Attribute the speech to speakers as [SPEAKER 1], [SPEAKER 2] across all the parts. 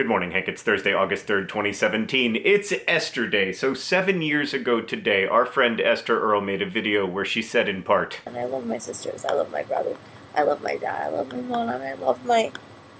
[SPEAKER 1] Good morning, Hank. It's Thursday, August 3rd, 2017. It's Esther Day. So seven years ago today, our friend Esther Earl made a video where she said in part,
[SPEAKER 2] And I love my sisters. I love my brother. I love my dad. I love my mom. I love my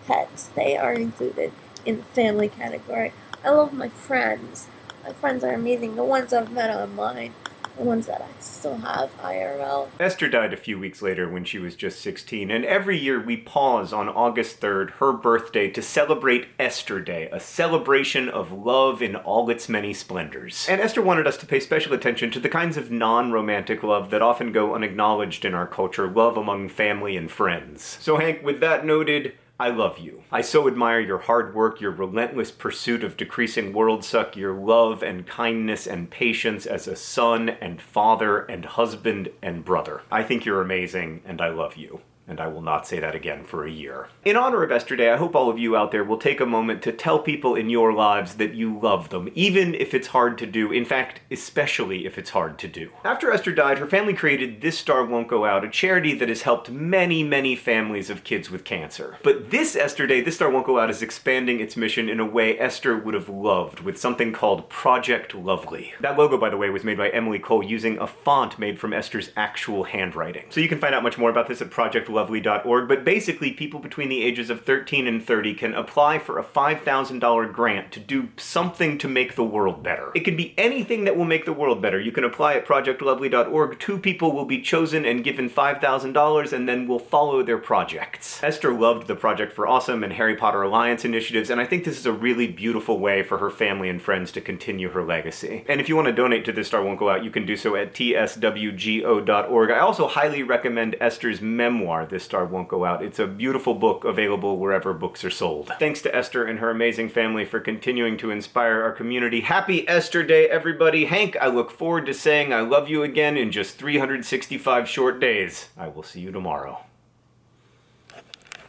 [SPEAKER 2] pets. They are included in the family category. I love my friends. My friends are amazing. The ones I've met online. The ones that I still have IRL.
[SPEAKER 1] Esther died a few weeks later when she was just 16, and every year we pause on August 3rd, her birthday, to celebrate Esther Day, a celebration of love in all its many splendors. And Esther wanted us to pay special attention to the kinds of non-romantic love that often go unacknowledged in our culture, love among family and friends. So Hank, with that noted, I love you. I so admire your hard work, your relentless pursuit of decreasing world suck, your love and kindness and patience as a son and father and husband and brother. I think you're amazing, and I love you and I will not say that again for a year. In honor of Esther Day, I hope all of you out there will take a moment to tell people in your lives that you love them, even if it's hard to do, in fact, especially if it's hard to do. After Esther died, her family created This Star Won't Go Out, a charity that has helped many, many families of kids with cancer. But this Esther Day, This Star Won't Go Out is expanding its mission in a way Esther would have loved, with something called Project Lovely. That logo, by the way, was made by Emily Cole using a font made from Esther's actual handwriting. So you can find out much more about this at Project Lovely lovely.org, but basically people between the ages of 13 and 30 can apply for a $5,000 grant to do something to make the world better. It can be anything that will make the world better. You can apply at projectlovely.org. Two people will be chosen and given $5,000 and then will follow their projects. Esther loved the Project for Awesome and Harry Potter Alliance initiatives, and I think this is a really beautiful way for her family and friends to continue her legacy. And if you want to donate to This Star Won't Go Out, you can do so at tswgo.org. I also highly recommend Esther's memoir, this Star Won't Go Out. It's a beautiful book available wherever books are sold. Thanks to Esther and her amazing family for continuing to inspire our community. Happy Esther Day, everybody. Hank, I look forward to saying I love you again in just 365 short days. I will see you tomorrow.